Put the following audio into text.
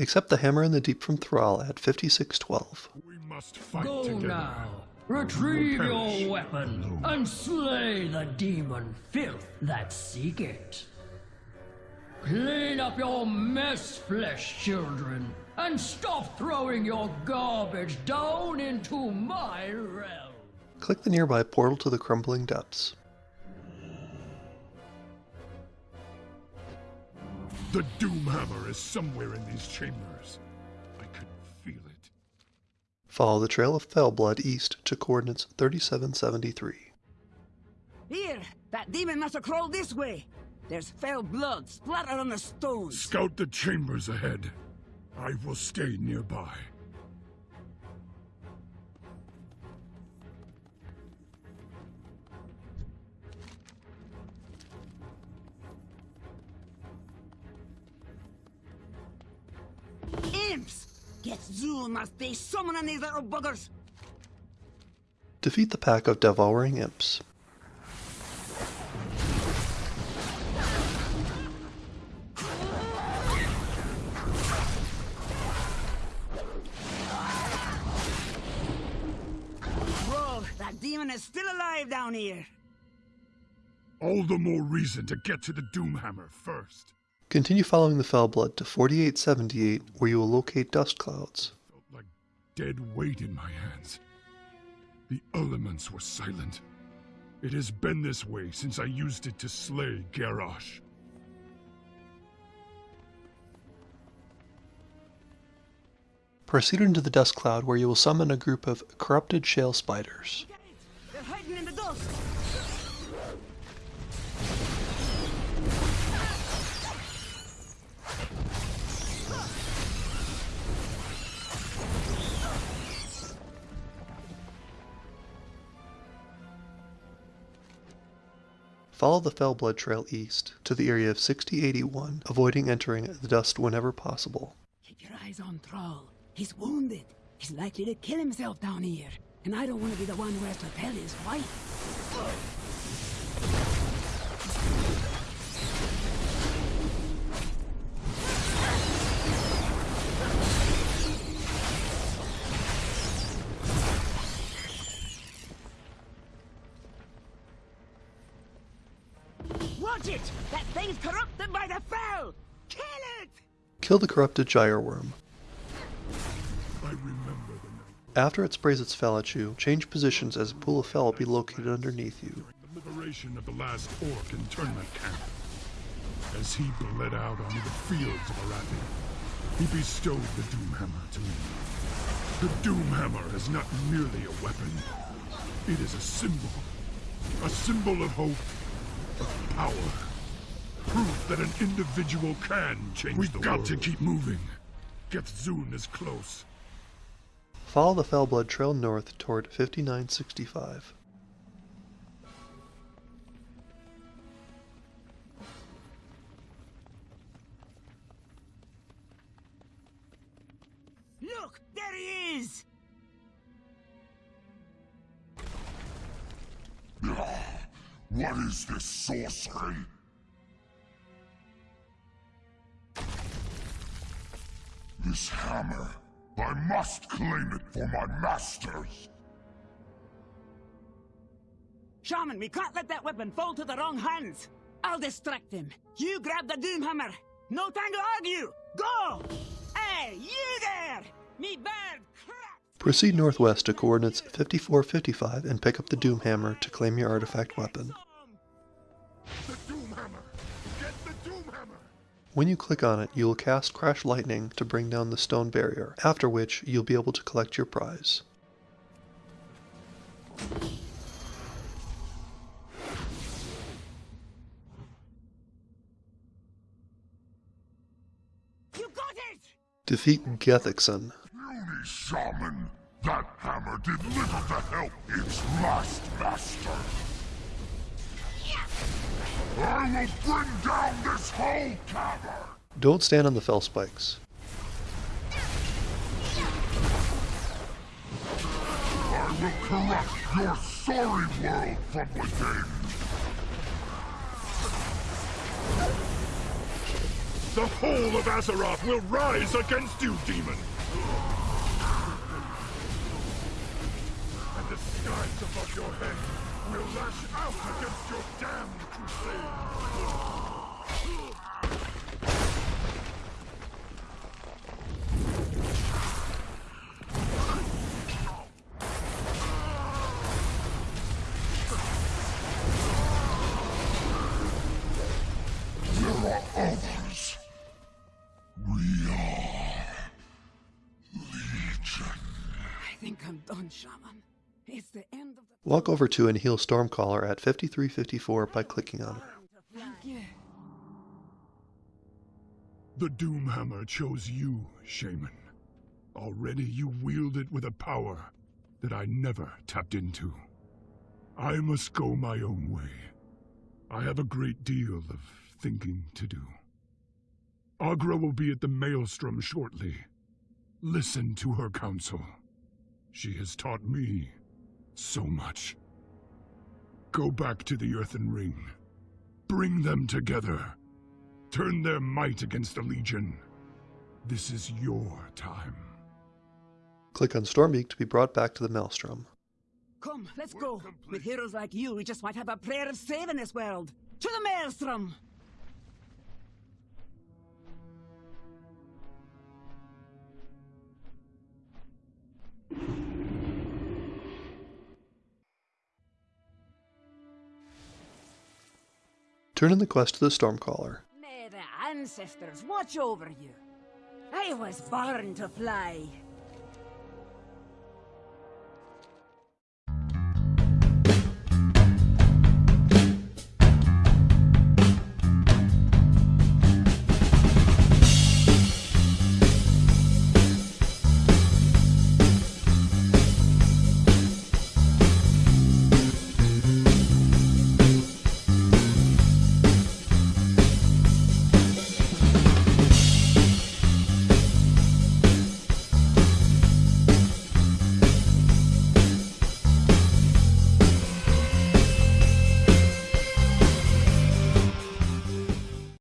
Accept the Hammer in the Deep from Thrall at 5612. We must fight Go together. now. Retrieve We'll your weapon alone. and slay the demon filth that seek it. Clean up your mess, flesh children, and stop throwing your garbage down into my realm. Click the nearby portal to the Crumbling Depths. The Doomhammer is somewhere in these chambers. I could feel it. Follow the trail of Felblood east to coordinates 3773. Here, that demon must have crawled this way. There's Felblood splattered on the stones. Scout the chambers ahead. I will stay nearby. Imps! Gethzun must be summoning these little buggers. Defeat the pack of devouring imps. Whoa, that demon is still alive down here. All the more reason to get to the Doomhammer first. Continue following the Felblood to 4878 where you will locate dust clouds. Felt like dead weight in my hands. The elements were silent. It has been this way since I used it to slay Garrosh. Proceed into the dust cloud where you will summon a group of corrupted shale spiders. Follow the Felblood trail east to the area of 6081, avoiding entering the dust whenever possible. Keep your eyes on Thrall. He's wounded. He's likely to kill himself down here. And I don't want to be the one who has to tell his wife. Watch it! That thing's corrupted by the fel! Kill it! Kill the corrupted gyreworm. I remember the night After it sprays its fel at you, change positions as a pool of fel will be located underneath you. during the liberation of the last orc internment camp. As he bled out onto the fields of Arathi, he bestowed the Doomhammer to me. The Doomhammer is not merely a weapon. It is a symbol. A symbol of hope, of power. Proof that an individual can change We've the world. We've got to keep moving. Gethzun is close. Follow the Felblood trail north toward 5965. Look, there he is! What is this sorcery? This hammer. I must claim it for my masters. Shaman, we can't let that weapon fall to the wrong hands. I'll distract him. You grab the Doomhammer. No time to argue. Go! Hey, you there! Me bird! Proceed northwest to coordinates 5455 and pick up the Doomhammer to claim your artifact weapon. The Doomhammer! Get the Doomhammer! When you click on it, you will cast Crash Lightning to bring down the stone barrier, after which you'll be able to collect your prize. You got it! Defeat Gethzun. Beauty. That hammer did little to help its last master. I will bring down this whole cavern. Don't stand on the fel spikes. I will corrupt your sorry world from within. The whole of Azeroth will rise against you, demon! Think I'm done, Shaman. It's the end of the... Walk over to and heal Stormcaller at 5354 by clicking on her. Thank you. The Doomhammer chose you, Shaman. Already you wield it with a power that I never tapped into. I must go my own way. I have a great deal of thinking to do. Aggra will be at the Maelstrom shortly. Listen to her counsel. She has taught me so much. Go back to the Earthen Ring. Bring them together. Turn their might against the Legion. This is your time. Click on Stormbeak to be brought back to the Maelstrom. Come, let's go. With heroes like you, we just might have a prayer of saving this world. To the Maelstrom! Turn in the quest to the Stormcaller. May the ancestors watch over you. I was born to fly.